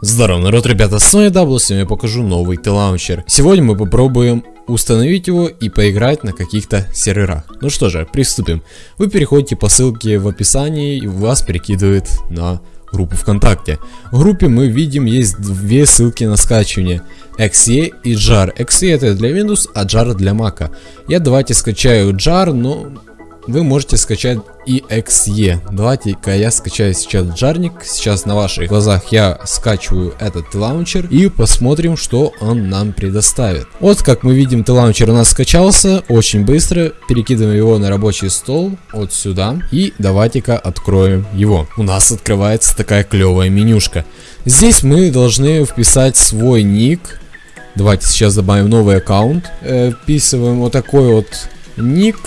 Здорово, народ, ребята, с вами Дабл, сегодня я покажу новый T-Launcher. Сегодня мы попробуем установить его и поиграть на каких-то серверах. Ну что же, приступим. Вы переходите по ссылке в описании и вас перекидывает на группу ВКонтакте. В группе мы видим есть две ссылки на скачивание. EXE и JAR. EXE это для Windows, а JAR для Mac. Я давайте скачаю JAR, но вы можете скачать и EXE. Давайте-ка я скачаю сейчас джарник. Сейчас на ваших глазах я скачиваю этот лаунчер и посмотрим, что он нам предоставит. Вот как мы видим, лаунчер у нас скачался очень быстро. Перекидываем его на рабочий стол вот сюда. И давайте-ка откроем его. У нас открывается такая клевая менюшка. Здесь мы должны вписать свой ник. Давайте сейчас добавим новый аккаунт. Э, вписываем вот такой вот ник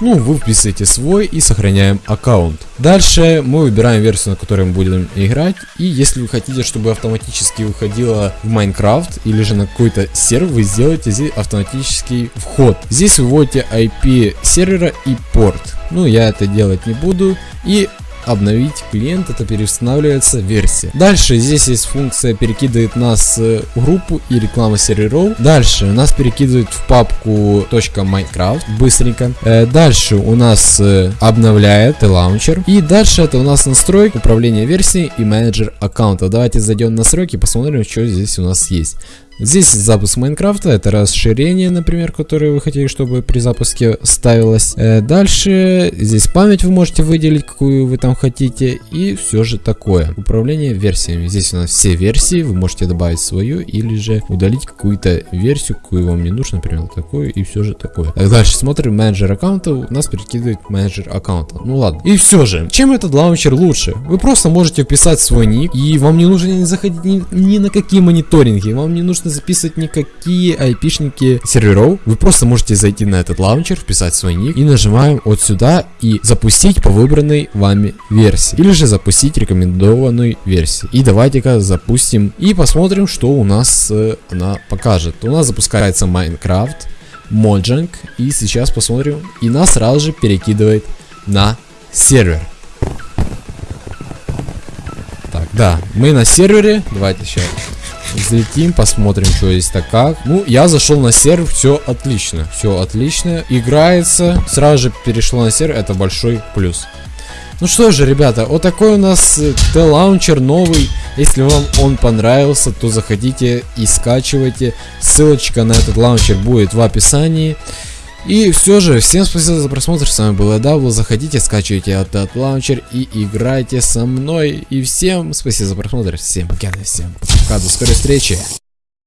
ну, вы вписываете свой и сохраняем аккаунт. Дальше мы выбираем версию, на которой мы будем играть. И если вы хотите, чтобы автоматически выходила в Майнкрафт или же на какой-то сервер, вы сделаете здесь автоматический вход. Здесь выводите IP сервера и порт. Ну, я это делать не буду. И обновить клиент, это переустанавливается версия. Дальше здесь есть функция перекидывает нас в группу и реклама серверов. Дальше нас перекидывает в папку .minecraft быстренько. Э, дальше у нас э, обновляет лаунчер. И дальше это у нас настройка, управление версией и менеджер аккаунта. Давайте зайдем в настройки и посмотрим, что здесь у нас есть. Здесь запуск Майнкрафта, это расширение, например, которое вы хотели, чтобы при запуске ставилось. Э, дальше здесь память вы можете выделить, какую вы там хотите, и все же такое. Управление версиями. Здесь у нас все версии, вы можете добавить свою или же удалить какую-то версию, какую вам не нужно, например, такую, и все же такое. Так, дальше смотрим менеджер аккаунта, у нас перекидывает менеджер аккаунта. Ну ладно. И все же, чем этот лаунчер лучше? Вы просто можете вписать свой ник, и вам не нужно заходить ни, ни на какие мониторинги, вам не нужно записывать никакие айпишники серверов. Вы просто можете зайти на этот лаунчер, вписать свой ник и нажимаем вот сюда и запустить по выбранной вами версии. Или же запустить рекомендованную версию. И давайте-ка запустим и посмотрим, что у нас э, она покажет. У нас запускается Minecraft, Mojang и сейчас посмотрим и нас сразу же перекидывает на сервер. Так, да, мы на сервере. Давайте сейчас Взлетим, посмотрим, что есть так как. Ну, я зашел на сервер, все отлично. Все отлично. Играется. Сразу же перешло на сервер, это большой плюс. Ну что же, ребята, вот такой у нас T-лаунчер новый. Если вам он понравился, то заходите и скачивайте. Ссылочка на этот лаунчер будет в описании. И все же, всем спасибо за просмотр, с вами был Эдабл, заходите, скачивайте этот лаунчер и играйте со мной. И всем спасибо за просмотр, всем пока, всем пока, до скорой встречи.